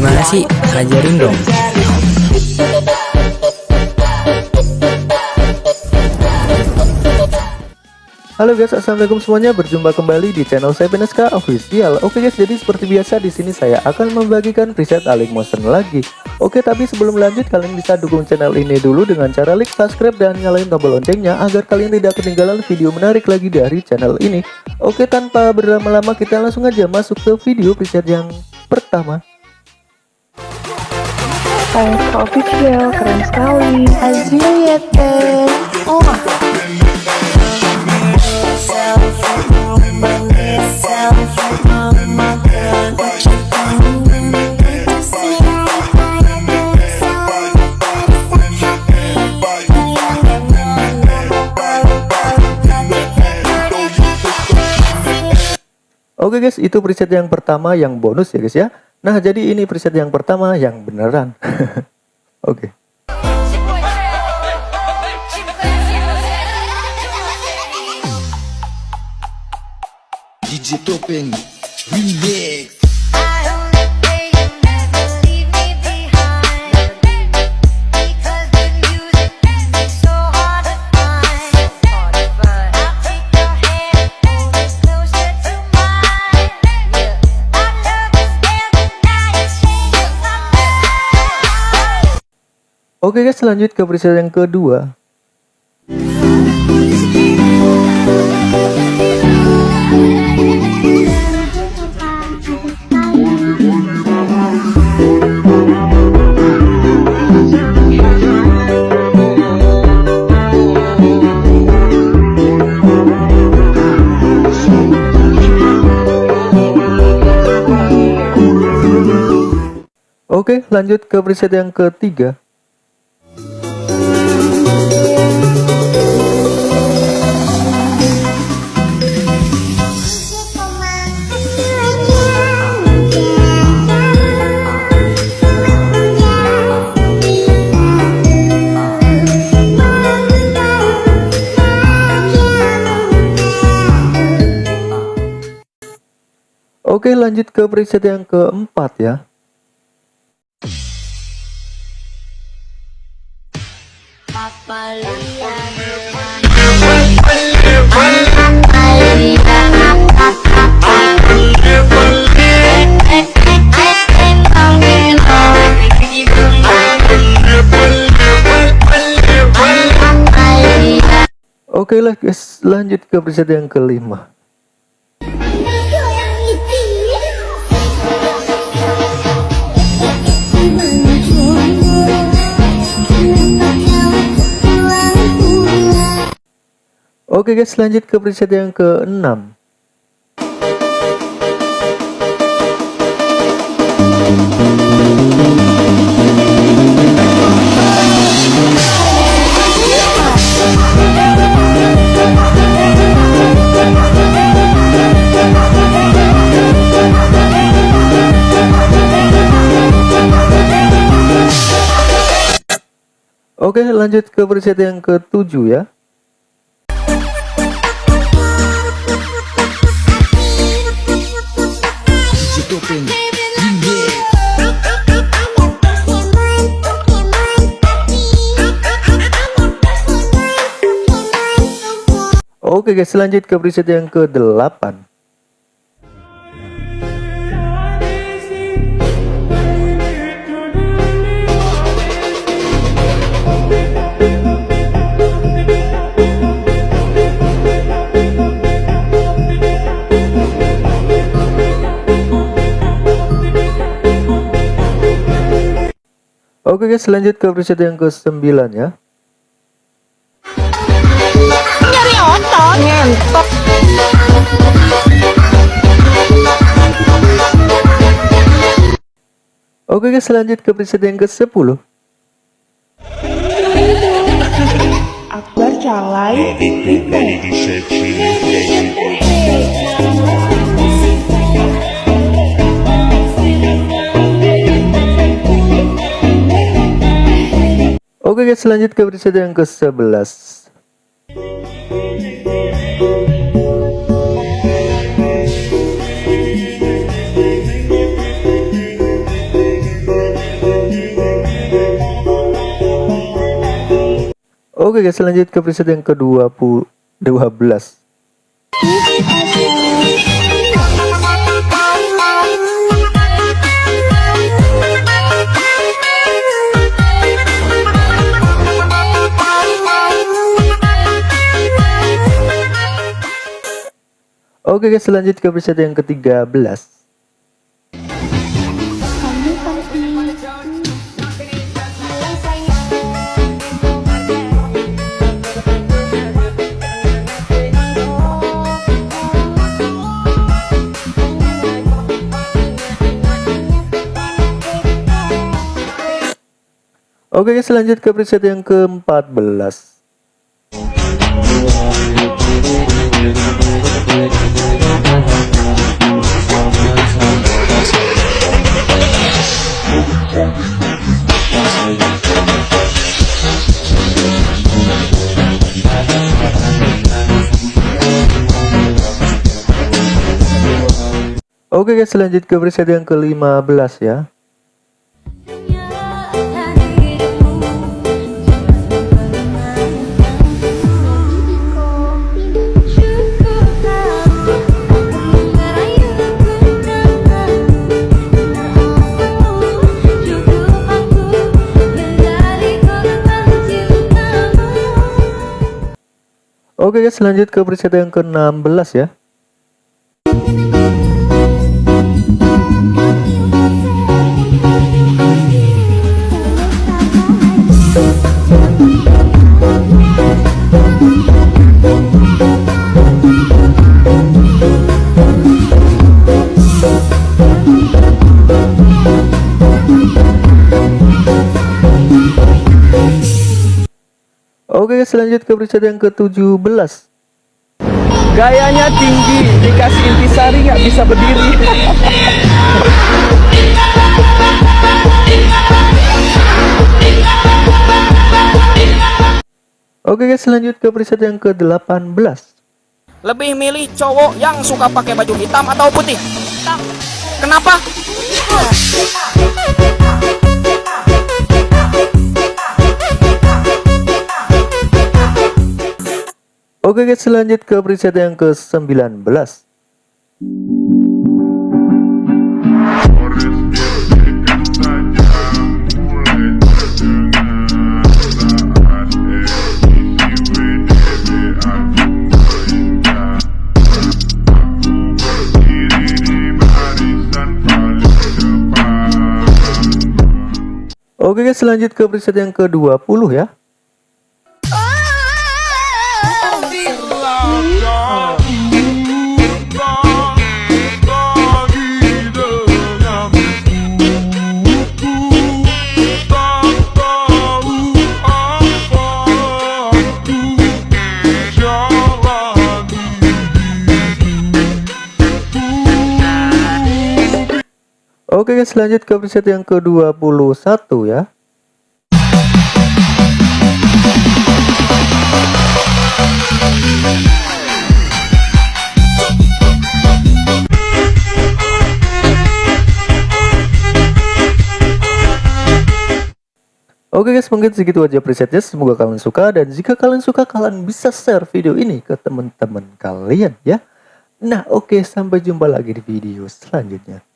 Gimana sih? Ajarin dong. Halo guys, assalamualaikum semuanya. Berjumpa kembali di channel saya PNSK Official. Oke guys, jadi seperti biasa di sini saya akan membagikan preset Alik Motion lagi. Oke, tapi sebelum lanjut kalian bisa dukung channel ini dulu dengan cara like, subscribe dan nyalain tombol loncengnya agar kalian tidak ketinggalan video menarik lagi dari channel ini. Oke, tanpa berlama-lama kita langsung aja masuk ke video preset yang pertama. PNSK Official, keren sekali. Aziliet, Oh. Oke guys, itu preset yang pertama yang bonus ya guys ya. Nah, jadi ini preset yang pertama yang beneran. Oke. DJ Topeng Remix Oke guys, lanjut ke preset yang kedua. Oke, lanjut ke preset yang ketiga. Oke lanjut ke preset yang keempat ya. Oke lah guys lanjut ke preset yang kelima Oke guys lanjut ke preset yang ke-6 Oke lanjut ke preset yang ke-7 ya Topeng Oke guys lanjut ke preset yang ke-8 Oke guys lanjut ke preset yang ke-9 ya. Nyari otot, ngentot. Oke guys lanjut ke preset yang ke-10 Akbar Calai, Oke guys lanjut ke episode yang ke-11 Oke guys lanjut ke episode yang ke-20 12 Oke guys lanjut ke preset yang ke-13 Oke guys lanjut ke preset yang ke-14 Oke guys lanjut ke preset yang ke-15 ya. Oke guys lanjut ke preset yang ke-16 ya Oke selanjut ke preset yang ke-17 Gayanya tinggi, dikasih intisari nggak bisa berdiri. Oke guys lanjut ke preset yang ke-18 Lebih milih cowok yang suka pakai baju hitam atau putih? Hitam. Kenapa? Oke guys lanjut ke preset yang ke-19 Oke guys lanjut ke preset yang ke-20 ya Oke guys lanjut ke preset yang ke-21 ya. Oke guys mungkin segitu aja presetnya. Semoga kalian suka dan jika kalian suka kalian bisa share video ini ke teman-teman kalian ya. Nah oke sampai jumpa lagi di video selanjutnya